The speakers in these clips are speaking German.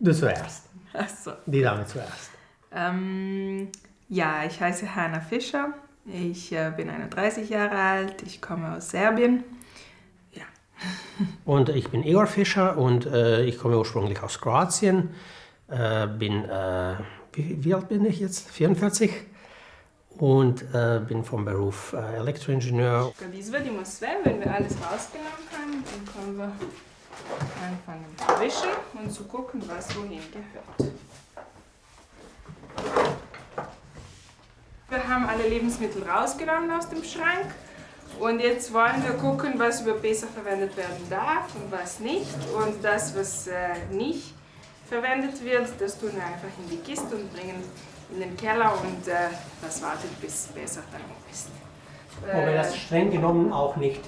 Du zuerst. Ach so. Die Dame zuerst. Ähm, ja, ich heiße Hanna Fischer. Ich äh, bin 31 Jahre alt. Ich komme aus Serbien. Ja. Und ich bin Igor Fischer und äh, ich komme ursprünglich aus Kroatien. Äh, bin, äh, wie, wie, alt bin ich jetzt? 44. Und äh, bin vom Beruf äh, Elektroingenieur. Kad izvadimo sve, wenn wir alles rausgenommen haben, dann können wir anfangen zu wischen und zu gucken, was wohin gehört. Wir haben alle Lebensmittel rausgenommen aus dem Schrank und jetzt wollen wir gucken, was über Pesach verwendet werden darf und was nicht. Und das, was äh, nicht verwendet wird, das tun wir einfach in die Kiste und bringen in den Keller und äh, das wartet bis Pesach dann ist. Wobei das streng genommen auch nicht.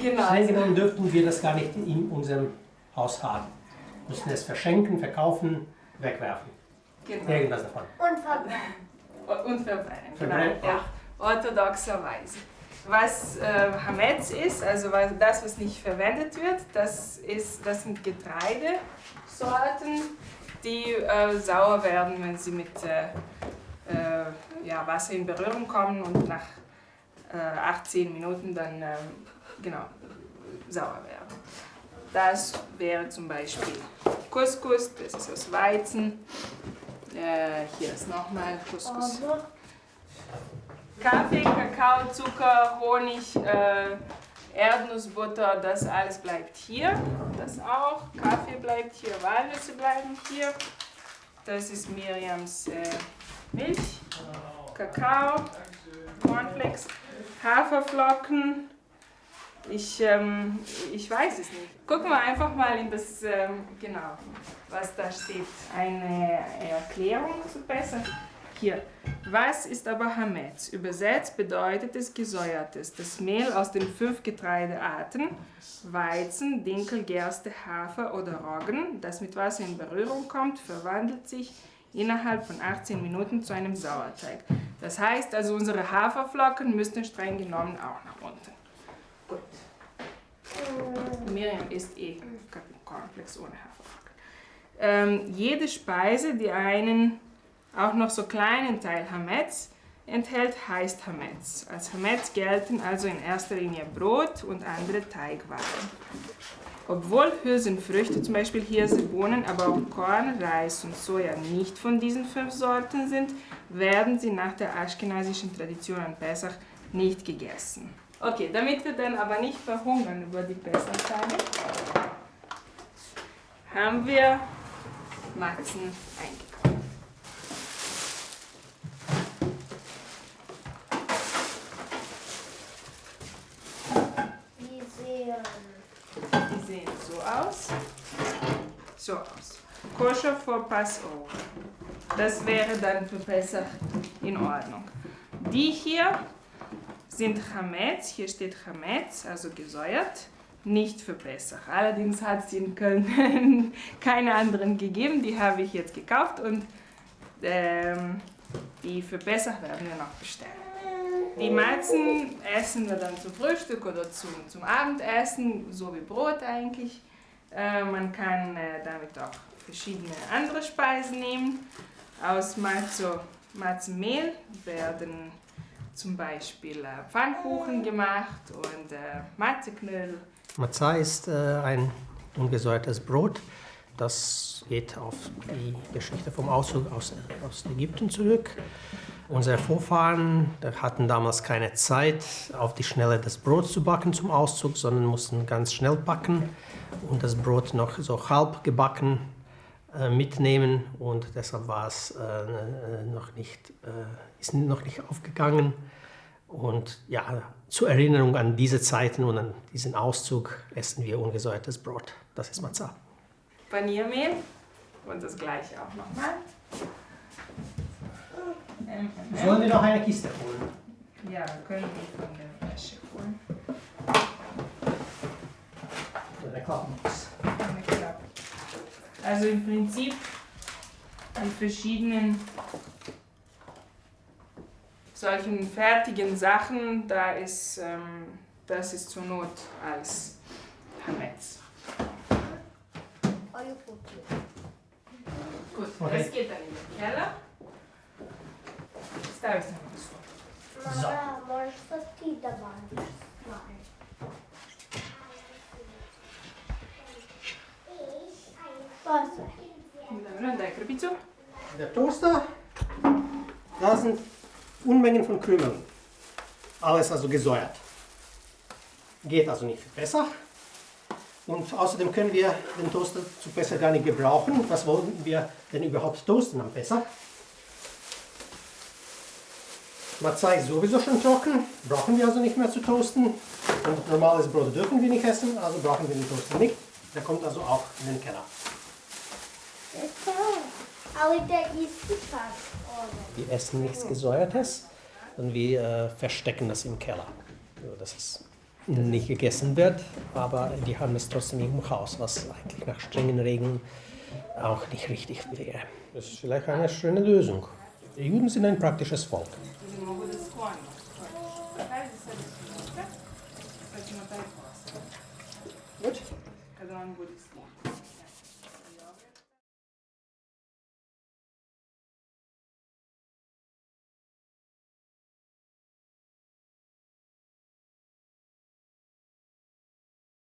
Genau. Streng genommen dürften wir das gar nicht in unserem Haus haben. Wir müssen es verschenken, verkaufen, wegwerfen. genau. Irgendwas davon. Und verbrennen. Und verbrennen, Verbrennen, genau. Ja, orthodoxerweise. Was äh, Hametz ist, also was, das, was nicht verwendet wird, das, ist, das sind Getreidesorten, die äh, sauer werden, wenn sie mit äh, äh, ja, Wasser in Berührung kommen und nach 18 Minuten dann äh, genau, sauer werden. Das wäre zum Beispiel Couscous, das ist aus Weizen. Äh, hier ist nochmal Couscous. Kaffee, Kakao, Zucker, Honig, äh, Erdnussbutter, das alles bleibt hier. Das auch. Kaffee bleibt hier, Walnüsse bleiben hier. Das ist Miriams äh, Milch, Kakao, Cornflakes, Haferflocken. Ich, ähm, ich weiß es nicht. Gucken wir einfach mal in das, ähm, genau, was da steht. Eine Erklärung zu besser. Hier. Was ist aber Hametz? Übersetzt bedeutet es gesäuertes. Das Mehl aus den fünf Getreidearten, Weizen, Dinkel, Gerste, Hafer oder Roggen, das mit Wasser in Berührung kommt, verwandelt sich innerhalb von 18 Minuten zu einem Sauerteig. Das heißt also, unsere Haferflocken müssten streng genommen auch nach unten. Gut. Miriam isst eh Cornflakes ohne Haferflocken. Ähm, jede Speise, die einen auch noch so kleinen Teil Hametz enthält, heißt Hametz. Als Hametz gelten also in erster Linie Brot und andere Teigwaren. Obwohl Hülsenfrüchte, zum Beispiel Hirse, aber auch Korn, Reis und Soja nicht von diesen fünf Sorten sind, werden sie nach der aschkenasischen Tradition an Pesach nicht gegessen. Okay, damit wir dann aber nicht verhungern über die Pesachtage, haben wir Matzen eingekauft. die sehen. Die sehen so aus. So aus. Koscher for Passover. Das wäre dann für Pesach in Ordnung. Die hier sind Chametz. Hier steht Chametz, also gesäuert. Nicht für Pesach. Allerdings hat es in Köln keine anderen gegeben. Die habe ich jetzt gekauft und ähm, die für Pesach werden wir noch bestellen. Die Matzen essen wir dann zum Frühstück oder zum, zum Abendessen, so wie Brot eigentlich. Äh, man kann äh, damit auch verschiedene andere Speisen nehmen. Aus Matzo, Matzenmehl werden zum Beispiel äh, Pfannkuchen gemacht und äh, Matzeknödel. Matzah ist äh, ein ungesäuertes Brot. Das geht auf die Geschichte vom Auszug aus, aus Ägypten zurück. Unsere Vorfahren hatten damals keine Zeit, auf die Schnelle das Brot zu backen zum Auszug, sondern mussten ganz schnell backen und das Brot noch so halb gebacken äh, mitnehmen und deshalb war es äh, noch nicht, äh, ist noch nicht aufgegangen. Und ja, zur Erinnerung an diese Zeiten und an diesen Auszug essen wir ungesäuertes Brot. Das ist Matzah. Paniermehl und das gleiche auch nochmal. Sollen wir noch eine Kiste holen? Ja, wir können die von der Wäsche holen. Eine Klappenbox. Also im Prinzip die verschiedenen solchen fertigen Sachen, da ist, ähm, das ist zur Not als Hametz. Olha. Gut, okay. das geht dann in den Keller. Das se na stol. So. Mama, možeš pa Der Toaster, da sind Unmengen von Krümeln. Alles also gesäuert. Geht also nicht besser. Und außerdem können wir den Toaster zu besser gar nicht gebrauchen. Was wollen wir denn überhaupt toasten am Besser? Mazai ist sowieso schon trocken, brauchen wir also nicht mehr zu toasten. Und normales Brot dürfen wir nicht essen, also brauchen wir den Toaster nicht. Der kommt also auch in den Keller. Wir essen nichts Gesäuertes, sondern wir äh, verstecken das im Keller. Dass es nicht gegessen wird, aber die haben es trotzdem im Haus, was eigentlich nach strengen Regeln auch nicht richtig wäre. Das ist vielleicht eine schöne Lösung. Die Juden sind ein praktisches Volk. Gut.